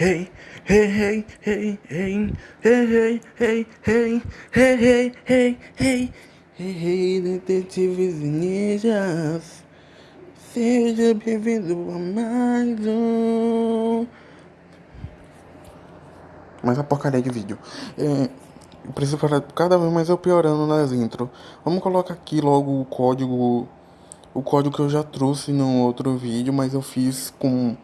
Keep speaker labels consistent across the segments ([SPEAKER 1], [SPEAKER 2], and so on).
[SPEAKER 1] hey, hey, hey, hey, hey, hey, hey, hey, hey, hey, hey, hey, detetives e ninjas, seja bem-vindo a mais um. Mais a porcaria de vídeo. É, eu preciso falar cada vez mais eu piorando nas intro. Vamos colocar aqui logo o código, o código que eu já trouxe no outro vídeo, mas eu fiz com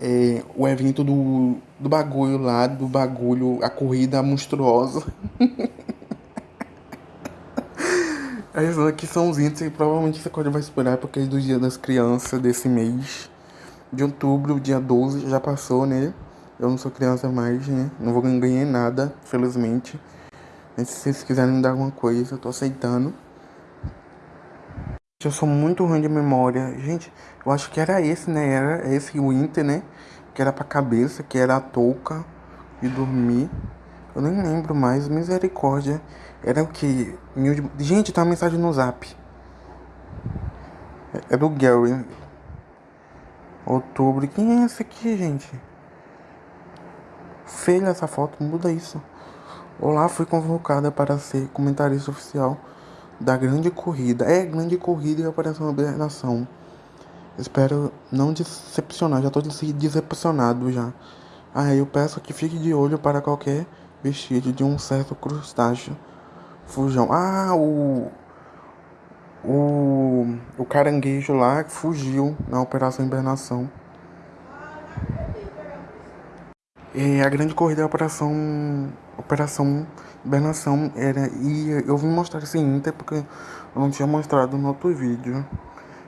[SPEAKER 1] é, o evento do, do bagulho lá, do bagulho, a corrida monstruosa. Esses aqui são os índices e provavelmente você pode vai esperar porque é do dia das crianças desse mês de outubro, dia 12, já passou, né? Eu não sou criança mais, né? Não vou ganhar nada, felizmente. Mas se vocês quiserem me dar alguma coisa, eu tô aceitando. Eu sou muito ruim de memória. Gente, eu acho que era esse, né? Era esse o Inter, né? Que era pra cabeça, que era a touca de dormir. Eu nem lembro mais. Misericórdia. Era o que? Gente, tá uma mensagem no zap. É do Gary. Outubro. Quem é esse aqui, gente? Feia essa foto, muda isso. Olá, fui convocada para ser comentarista oficial da grande corrida. É, grande corrida e operação Nação. Espero não decepcionar, já tô decepcionado já. Ah, eu peço que fique de olho para qualquer vestido de um certo crustáceo. Fujão. Ah, o. O. O caranguejo lá fugiu na Operação Hibernação. E a grande corrida é a Operação. Operação Hibernação era. E eu vim mostrar esse Inter porque eu não tinha mostrado no outro vídeo.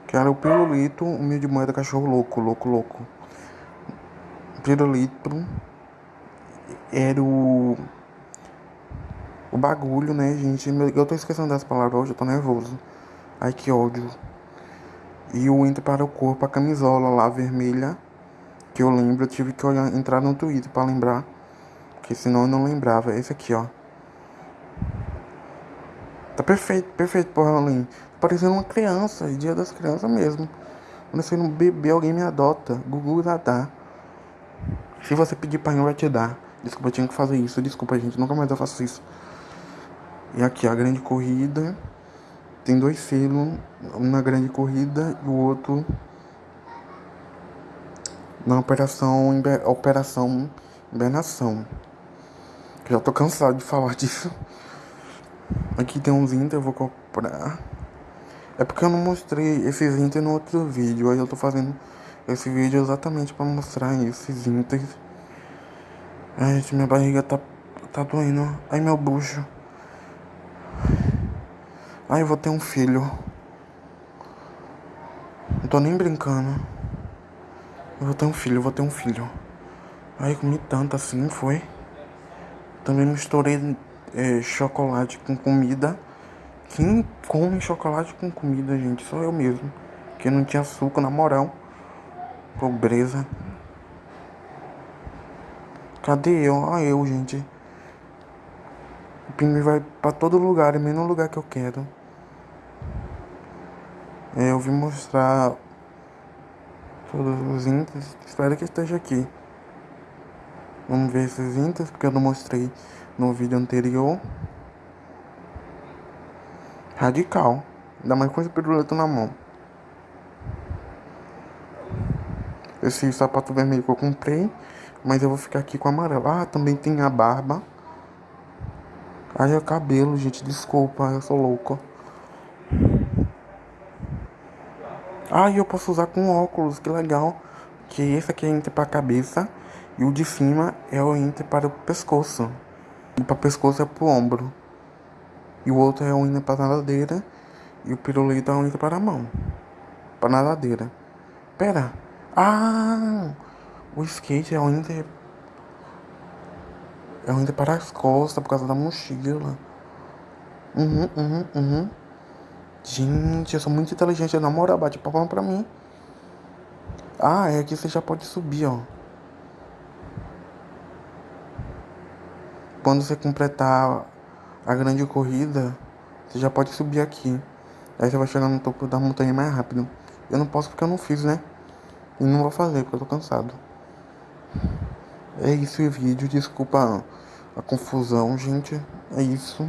[SPEAKER 1] Que era o pirulito, de moeda cachorro louco, louco, louco. Pirulito era o. O bagulho, né, gente? Eu tô esquecendo das palavras hoje, eu tô nervoso. Ai que ódio. E o Inter para o corpo, a camisola lá vermelha que eu lembro, eu tive que olhar, entrar no Twitter para lembrar, porque senão eu não lembrava. Esse aqui, ó. Tá perfeito, perfeito, porra, Halloween. Tá parecendo uma criança, dia das crianças mesmo. Quando não beber, alguém me adota. Google já dá. Se você pedir pai, não vai te dar. Desculpa, eu tinha que fazer isso. Desculpa, gente, nunca mais eu faço isso. E aqui, a grande corrida. Tem dois selos, um na grande corrida e o outro na operação, operação hibernação. Já tô cansado de falar disso. Aqui tem uns Inter, eu vou comprar. É porque eu não mostrei esses Inter no outro vídeo. Aí eu tô fazendo esse vídeo exatamente pra mostrar esses Inter. Ai, gente, minha barriga tá, tá doendo. Ai, meu bucho. Ai, eu vou ter um filho. Não tô nem brincando. Eu vou ter um filho, eu vou ter um filho. Aí comi tanto assim, foi. Também misturei é, chocolate com comida. Quem come chocolate com comida, gente? Sou eu mesmo. Que não tinha açúcar, na moral. Pobreza. Cadê eu? Olha eu, gente. O vai pra todo lugar, menos no lugar que eu quero. É, eu vim mostrar todos os índices. Espero que esteja aqui. Vamos ver esses índices, porque eu não mostrei no vídeo anterior. Radical. Ainda mais com esse pirulito na mão. Esse sapato vermelho que eu comprei. Mas eu vou ficar aqui com amarelo. Ah, também tem a barba. Haja cabelo, gente. Desculpa, eu sou louco. Ah, eu posso usar com óculos, que legal. Que esse aqui é ínter para a cabeça e o de cima é o ínter para o pescoço. E para o pescoço é para o ombro. E o outro é o ínter para a nadadeira e o pirulito é o ínter para a mão. Para a nadadeira. Pera. Ah! O skate é o ínter é o ínter para as costas por causa da mochila. Uhum, uhum, uhum. Gente, eu sou muito inteligente. Na moral, bate palma pra mim. Ah, é aqui você já pode subir, ó. Quando você completar a grande corrida, você já pode subir aqui. Aí você vai chegar no topo da montanha mais rápido. Eu não posso porque eu não fiz, né? E não vou fazer porque eu tô cansado. É isso o vídeo, desculpa a confusão, gente. É isso.